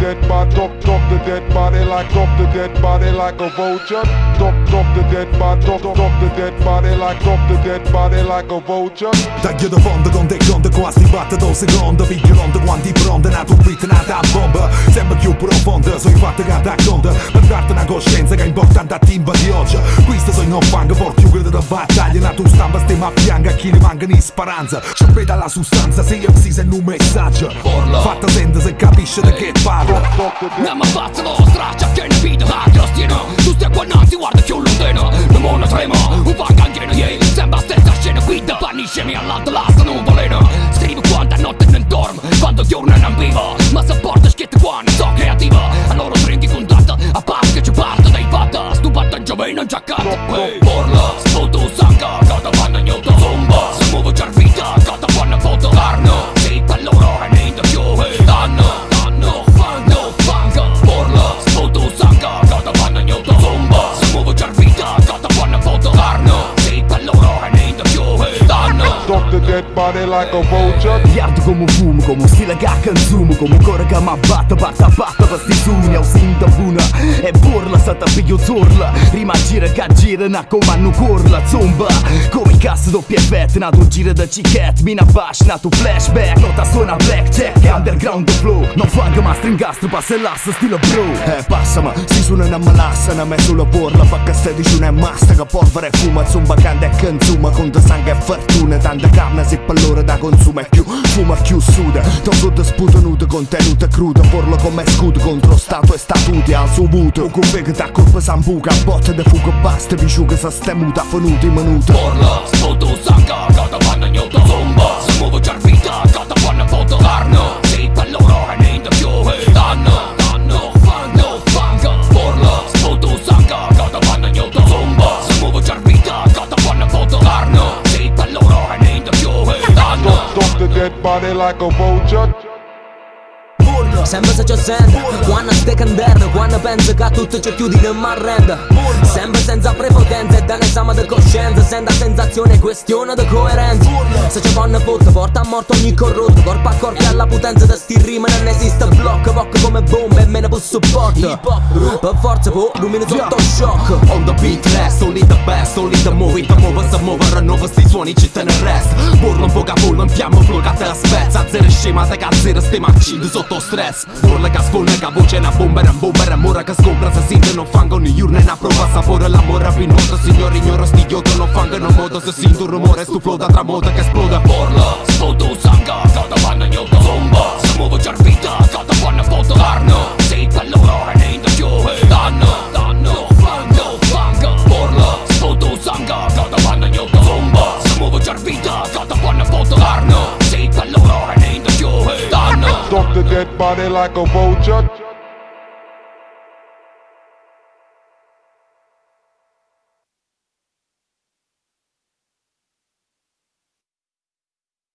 dead body, drop, drop the dead body like, drop the dead body like a vulture. Drop, drop the dead body, drop, drop the dead body like, drop the dead body like a vulture. Taglio da fondo con te conto qua sti battito secondo. Figlio rondo quanti pronto Nato un beat nata a bomba Sempre più profonda Sono i fatti che racconta Per darti una coscienza che è importante a timba di oggi. Questo sono non fang for più da battaglia. Nato stampa stemma pianga a chi ne manca in speranza. Ci veda la sostanza se io si sente un messaggio. Fatta sente se capisce di che Non mi faccio nostra, c'è che ne vita la crostina Tu stai qua innanzi, guarda più lontano Non mono trema, un vanga pieno, yeah. Sembra stessa scena guida, paniscemi all'alto, l'asta non volena Scrivo quanta notte non dormo, quando giorno non vivo. Ma sopporto schiette quando sono creativa Allora stringi contatto, a parte che ci parto dai fatta Stupata giovane non giaccato Hey, porla, sputo the dead body like a vulture. Iardo come un fumo, come un stile che consumo Come un cuore che mi abbatte, batta batta per sti sogni Ho sinto una e burla, stata piglio zorla. Rima gira che gira, na come hanno corla Zomba, come i cazzo doppia effetti Nato un giro da cicchette, mina bash, nato flashback. Nota suona blackjack, underground flow. Non fang ma stringastro, passa l'asso stile bro. Eh passama, si suona una malassa, una me sulla porla Fa che stai dici una masta, che polvere e fuma Zomba canta e consuma, conta sangue e fortuna Tanta carne se per loro da consuma e più Fuma più suda, non sotto sputo nudo Contenuta cruda, porlo come scudo Contro stato e statuti al suo muto Con vegeta colpa sambuca, botte de fuga basta Visciuga sa stemuta, fanuta in minuta Porla, sputo sangue, gata vanno ignoto Zomba, si muove già vita, dead body like a vulture. Sempre se ci sente Quando stai candendo Quando penso che a tutto ci chiudi non mi arrendo Sempre senza prepotenza E da l'esame di coscienza Senza sensazione questione di coerenza. Se ci fanno foto Porta a morte ogni corrotto Corpo a corpo alla potenza di sti rima Non esiste blocco Bocco come bombe E me ne posso supporto. Per forza po Rumino sotto shock. On the beat rest, only the best, only the muovi, the muove, se muove, rinnova sti suoni, ci te ne rest. Burlo un po' capullo, in fiamma, flow che te la spezza Zero scema, te cazzere, stiamo accidi sotto stress Burla che sfonda, che voce, una bomba, una bomba, una mura che scompra Se sente, non fango, ogni urna, una prova, sapore, l'amore, pinota Signore, ignoro, sti idiota, non fango, non modo Se sente un rumore, stu flow da tramonta che esploda Porla, body like a vulture.